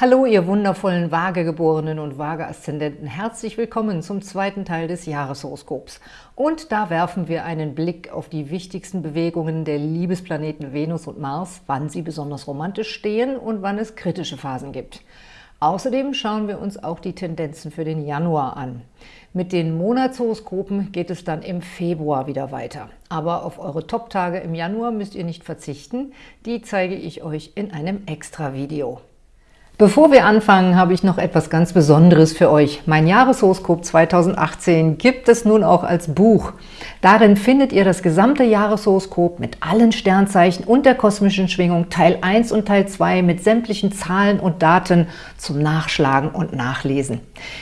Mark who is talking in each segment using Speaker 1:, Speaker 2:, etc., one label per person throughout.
Speaker 1: Hallo, ihr wundervollen Waagegeborenen und Waage-Aszendenten. Herzlich willkommen zum zweiten Teil des Jahreshoroskops. Und da werfen wir einen Blick auf die wichtigsten Bewegungen der Liebesplaneten Venus und Mars, wann sie besonders romantisch stehen und wann es kritische Phasen gibt. Außerdem schauen wir uns auch die Tendenzen für den Januar an. Mit den Monatshoroskopen geht es dann im Februar wieder weiter. Aber auf eure Top-Tage im Januar müsst ihr nicht verzichten. Die zeige ich euch in einem Extra-Video. Bevor wir anfangen, habe ich noch etwas ganz Besonderes für euch. Mein Jahreshoroskop 2018 gibt es nun auch als Buch. Darin findet ihr das gesamte Jahreshoroskop mit allen Sternzeichen und der kosmischen Schwingung Teil 1 und Teil 2 mit sämtlichen Zahlen und Daten zum Nachschlagen und Nachlesen.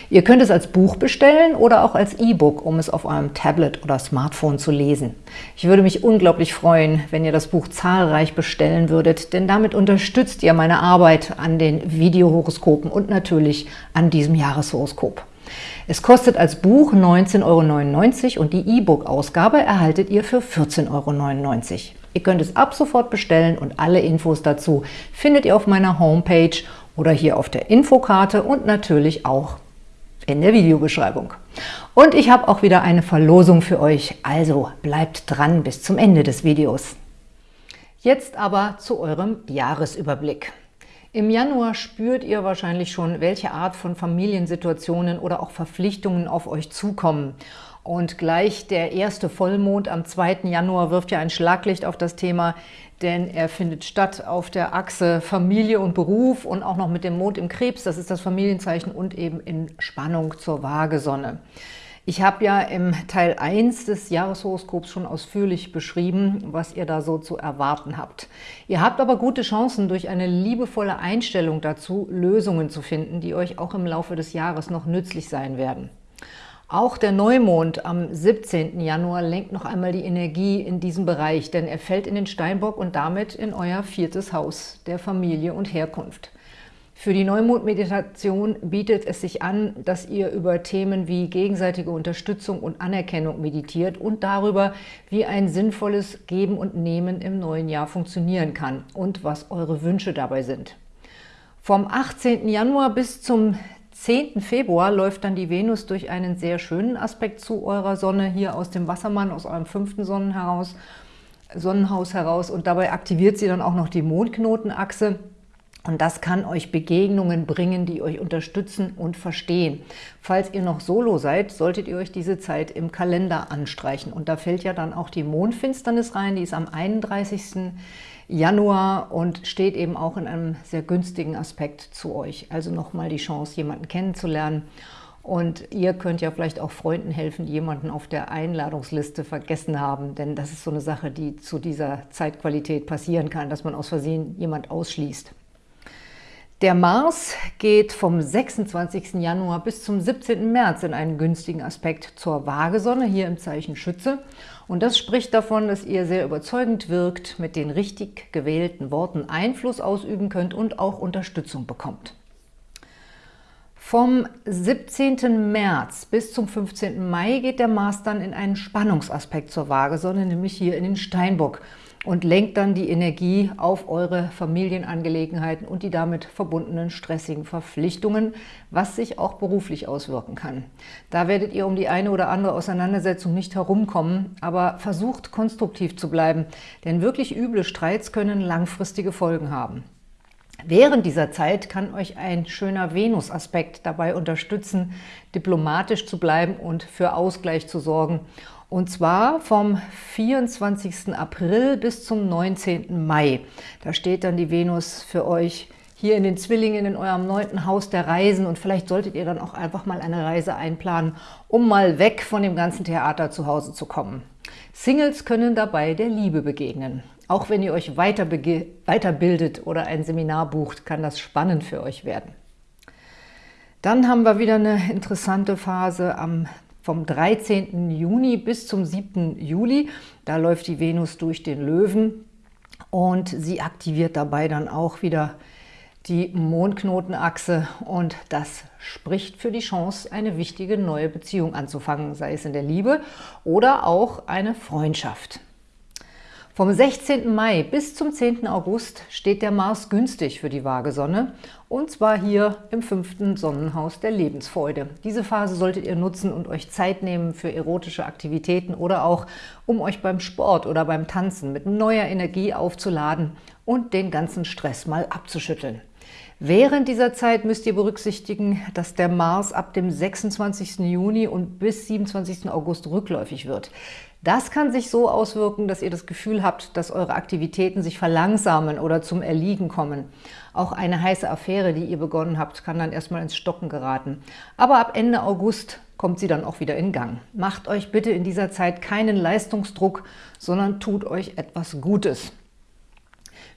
Speaker 1: Ihr könnt es als Buch bestellen oder auch als E-Book, um es auf eurem Tablet oder Smartphone zu lesen. Ich würde mich unglaublich freuen, wenn ihr das Buch zahlreich bestellen würdet, denn damit unterstützt ihr meine Arbeit an den Videohoroskopen und natürlich an diesem Jahreshoroskop. Es kostet als Buch 19,99 Euro und die E-Book-Ausgabe erhaltet ihr für 14,99 Euro. Ihr könnt es ab sofort bestellen und alle Infos dazu findet ihr auf meiner Homepage oder hier auf der Infokarte und natürlich auch in der Videobeschreibung. Und ich habe auch wieder eine Verlosung für euch, also bleibt dran bis zum Ende des Videos. Jetzt aber zu eurem Jahresüberblick. Im Januar spürt ihr wahrscheinlich schon, welche Art von Familiensituationen oder auch Verpflichtungen auf euch zukommen. Und gleich der erste Vollmond am 2. Januar wirft ja ein Schlaglicht auf das Thema, denn er findet statt auf der Achse Familie und Beruf und auch noch mit dem Mond im Krebs, das ist das Familienzeichen, und eben in Spannung zur Waagesonne. Ich habe ja im Teil 1 des Jahreshoroskops schon ausführlich beschrieben, was ihr da so zu erwarten habt. Ihr habt aber gute Chancen, durch eine liebevolle Einstellung dazu Lösungen zu finden, die euch auch im Laufe des Jahres noch nützlich sein werden. Auch der Neumond am 17. Januar lenkt noch einmal die Energie in diesem Bereich, denn er fällt in den Steinbock und damit in euer viertes Haus der Familie und Herkunft. Für die Neumond-Meditation bietet es sich an, dass ihr über Themen wie gegenseitige Unterstützung und Anerkennung meditiert und darüber, wie ein sinnvolles Geben und Nehmen im neuen Jahr funktionieren kann und was eure Wünsche dabei sind. Vom 18. Januar bis zum 10. Februar läuft dann die Venus durch einen sehr schönen Aspekt zu eurer Sonne hier aus dem Wassermann, aus eurem fünften Sonnen heraus, Sonnenhaus heraus und dabei aktiviert sie dann auch noch die Mondknotenachse und das kann euch Begegnungen bringen, die euch unterstützen und verstehen. Falls ihr noch solo seid, solltet ihr euch diese Zeit im Kalender anstreichen. Und da fällt ja dann auch die Mondfinsternis rein, die ist am 31. Januar und steht eben auch in einem sehr günstigen Aspekt zu euch. Also nochmal die Chance, jemanden kennenzulernen. Und ihr könnt ja vielleicht auch Freunden helfen, die jemanden auf der Einladungsliste vergessen haben. Denn das ist so eine Sache, die zu dieser Zeitqualität passieren kann, dass man aus Versehen jemand ausschließt. Der Mars geht vom 26. Januar bis zum 17. März in einen günstigen Aspekt zur Waagesonne, hier im Zeichen Schütze. Und das spricht davon, dass ihr sehr überzeugend wirkt, mit den richtig gewählten Worten Einfluss ausüben könnt und auch Unterstützung bekommt. Vom 17. März bis zum 15. Mai geht der Mars dann in einen Spannungsaspekt zur Waagesonne, nämlich hier in den Steinbock und lenkt dann die Energie auf eure Familienangelegenheiten und die damit verbundenen stressigen Verpflichtungen, was sich auch beruflich auswirken kann. Da werdet ihr um die eine oder andere Auseinandersetzung nicht herumkommen, aber versucht konstruktiv zu bleiben, denn wirklich üble Streits können langfristige Folgen haben. Während dieser Zeit kann euch ein schöner Venus-Aspekt dabei unterstützen, diplomatisch zu bleiben und für Ausgleich zu sorgen und zwar vom 24. April bis zum 19. Mai. Da steht dann die Venus für euch hier in den Zwillingen in eurem neunten Haus der Reisen und vielleicht solltet ihr dann auch einfach mal eine Reise einplanen, um mal weg von dem ganzen Theater zu Hause zu kommen. Singles können dabei der Liebe begegnen. Auch wenn ihr euch weiterbildet oder ein Seminar bucht, kann das spannend für euch werden. Dann haben wir wieder eine interessante Phase am vom 13. Juni bis zum 7. Juli. Da läuft die Venus durch den Löwen und sie aktiviert dabei dann auch wieder die Mondknotenachse und das spricht für die Chance, eine wichtige neue Beziehung anzufangen, sei es in der Liebe oder auch eine Freundschaft. Vom 16. Mai bis zum 10. August steht der Mars günstig für die Waagesonne und zwar hier im fünften Sonnenhaus der Lebensfreude. Diese Phase solltet ihr nutzen und euch Zeit nehmen für erotische Aktivitäten oder auch, um euch beim Sport oder beim Tanzen mit neuer Energie aufzuladen und den ganzen Stress mal abzuschütteln. Während dieser Zeit müsst ihr berücksichtigen, dass der Mars ab dem 26. Juni und bis 27. August rückläufig wird. Das kann sich so auswirken, dass ihr das Gefühl habt, dass eure Aktivitäten sich verlangsamen oder zum Erliegen kommen. Auch eine heiße Affäre, die ihr begonnen habt, kann dann erstmal ins Stocken geraten. Aber ab Ende August kommt sie dann auch wieder in Gang. Macht euch bitte in dieser Zeit keinen Leistungsdruck, sondern tut euch etwas Gutes.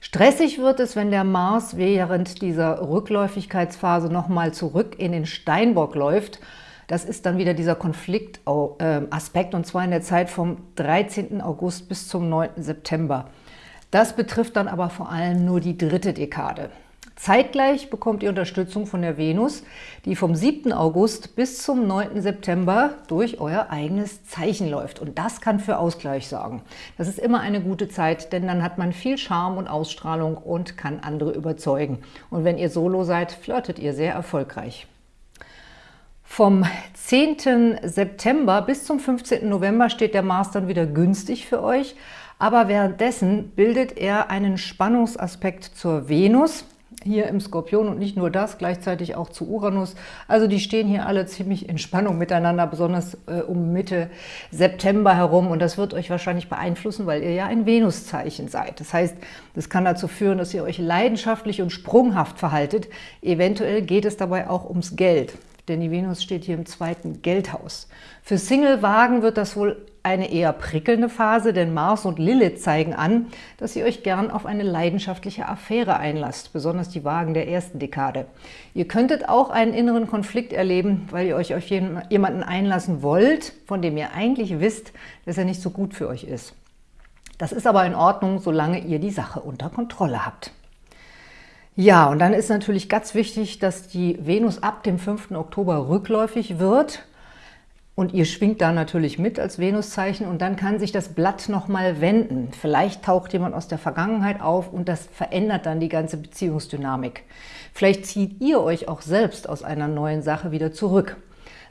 Speaker 1: Stressig wird es, wenn der Mars während dieser Rückläufigkeitsphase nochmal zurück in den Steinbock läuft – das ist dann wieder dieser Konfliktaspekt, und zwar in der Zeit vom 13. August bis zum 9. September. Das betrifft dann aber vor allem nur die dritte Dekade. Zeitgleich bekommt ihr Unterstützung von der Venus, die vom 7. August bis zum 9. September durch euer eigenes Zeichen läuft. Und das kann für Ausgleich sorgen. Das ist immer eine gute Zeit, denn dann hat man viel Charme und Ausstrahlung und kann andere überzeugen. Und wenn ihr Solo seid, flirtet ihr sehr erfolgreich. Vom 10. September bis zum 15. November steht der Mars dann wieder günstig für euch, aber währenddessen bildet er einen Spannungsaspekt zur Venus, hier im Skorpion und nicht nur das, gleichzeitig auch zu Uranus. Also die stehen hier alle ziemlich in Spannung miteinander, besonders äh, um Mitte September herum. Und das wird euch wahrscheinlich beeinflussen, weil ihr ja ein Venuszeichen seid. Das heißt, das kann dazu führen, dass ihr euch leidenschaftlich und sprunghaft verhaltet. Eventuell geht es dabei auch ums Geld denn die Venus steht hier im zweiten Geldhaus. Für Single-Wagen wird das wohl eine eher prickelnde Phase, denn Mars und Lilith zeigen an, dass ihr euch gern auf eine leidenschaftliche Affäre einlasst, besonders die Wagen der ersten Dekade. Ihr könntet auch einen inneren Konflikt erleben, weil ihr euch auf jemanden einlassen wollt, von dem ihr eigentlich wisst, dass er nicht so gut für euch ist. Das ist aber in Ordnung, solange ihr die Sache unter Kontrolle habt. Ja, und dann ist natürlich ganz wichtig, dass die Venus ab dem 5. Oktober rückläufig wird. Und ihr schwingt da natürlich mit als Venuszeichen und dann kann sich das Blatt nochmal wenden. Vielleicht taucht jemand aus der Vergangenheit auf und das verändert dann die ganze Beziehungsdynamik. Vielleicht zieht ihr euch auch selbst aus einer neuen Sache wieder zurück.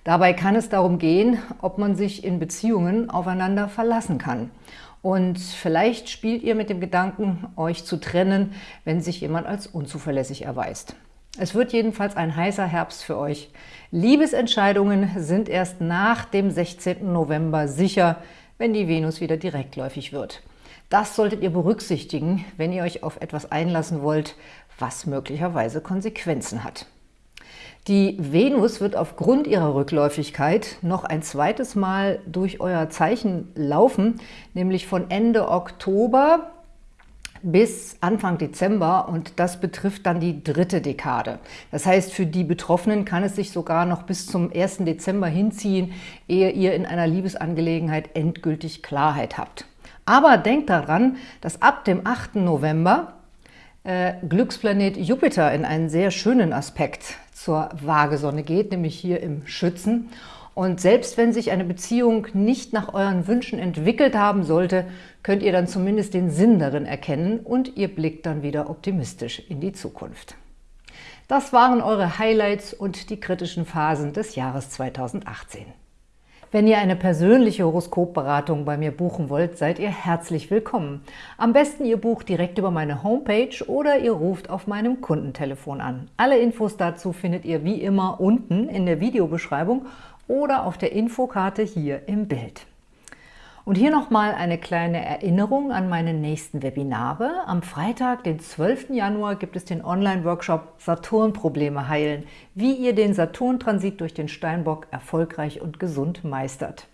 Speaker 1: Dabei kann es darum gehen, ob man sich in Beziehungen aufeinander verlassen kann. Und vielleicht spielt ihr mit dem Gedanken, euch zu trennen, wenn sich jemand als unzuverlässig erweist. Es wird jedenfalls ein heißer Herbst für euch. Liebesentscheidungen sind erst nach dem 16. November sicher, wenn die Venus wieder direktläufig wird. Das solltet ihr berücksichtigen, wenn ihr euch auf etwas einlassen wollt, was möglicherweise Konsequenzen hat. Die Venus wird aufgrund ihrer Rückläufigkeit noch ein zweites Mal durch euer Zeichen laufen, nämlich von Ende Oktober bis Anfang Dezember und das betrifft dann die dritte Dekade. Das heißt, für die Betroffenen kann es sich sogar noch bis zum 1. Dezember hinziehen, ehe ihr in einer Liebesangelegenheit endgültig Klarheit habt. Aber denkt daran, dass ab dem 8. November äh, Glücksplanet Jupiter in einen sehr schönen Aspekt zur Waagesonne geht, nämlich hier im Schützen. Und selbst wenn sich eine Beziehung nicht nach euren Wünschen entwickelt haben sollte, könnt ihr dann zumindest den Sinn darin erkennen und ihr blickt dann wieder optimistisch in die Zukunft. Das waren eure Highlights und die kritischen Phasen des Jahres 2018. Wenn ihr eine persönliche Horoskopberatung bei mir buchen wollt, seid ihr herzlich willkommen. Am besten ihr bucht direkt über meine Homepage oder ihr ruft auf meinem Kundentelefon an. Alle Infos dazu findet ihr wie immer unten in der Videobeschreibung oder auf der Infokarte hier im Bild. Und hier nochmal eine kleine Erinnerung an meine nächsten Webinare. Am Freitag, den 12. Januar, gibt es den Online-Workshop Saturn-Probleme heilen, wie ihr den Saturn-Transit durch den Steinbock erfolgreich und gesund meistert.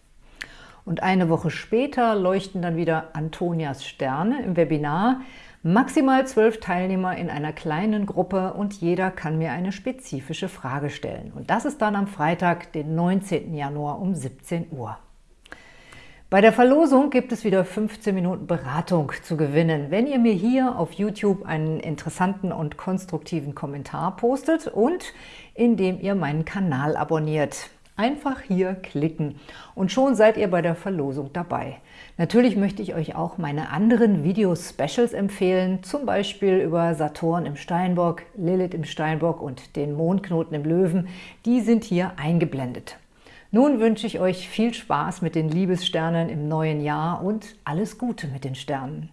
Speaker 1: Und eine Woche später leuchten dann wieder Antonias Sterne im Webinar. Maximal zwölf Teilnehmer in einer kleinen Gruppe und jeder kann mir eine spezifische Frage stellen. Und das ist dann am Freitag, den 19. Januar um 17 Uhr. Bei der Verlosung gibt es wieder 15 Minuten Beratung zu gewinnen, wenn ihr mir hier auf YouTube einen interessanten und konstruktiven Kommentar postet und indem ihr meinen Kanal abonniert. Einfach hier klicken und schon seid ihr bei der Verlosung dabei. Natürlich möchte ich euch auch meine anderen Video-Specials empfehlen, zum Beispiel über Saturn im Steinbock, Lilith im Steinbock und den Mondknoten im Löwen. Die sind hier eingeblendet. Nun wünsche ich euch viel Spaß mit den Liebessternen im neuen Jahr und alles Gute mit den Sternen.